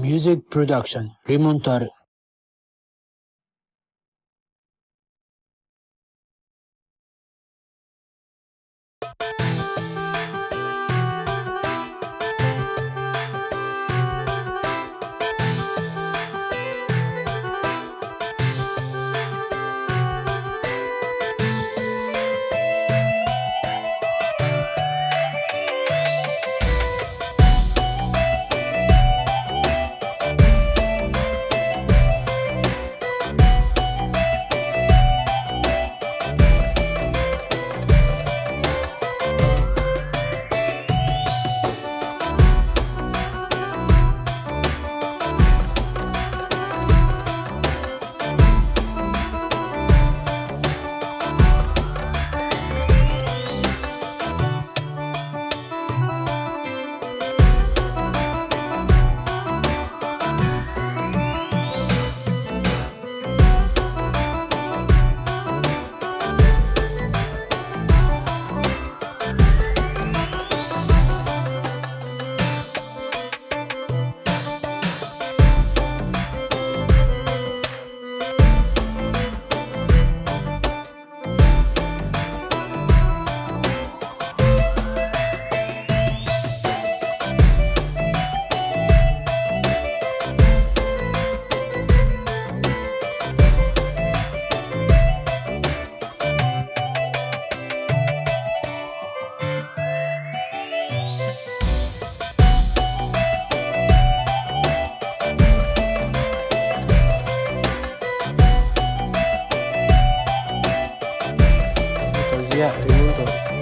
Music production Remontar やということですね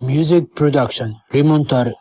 ミュージックプロダクション、リモンタル。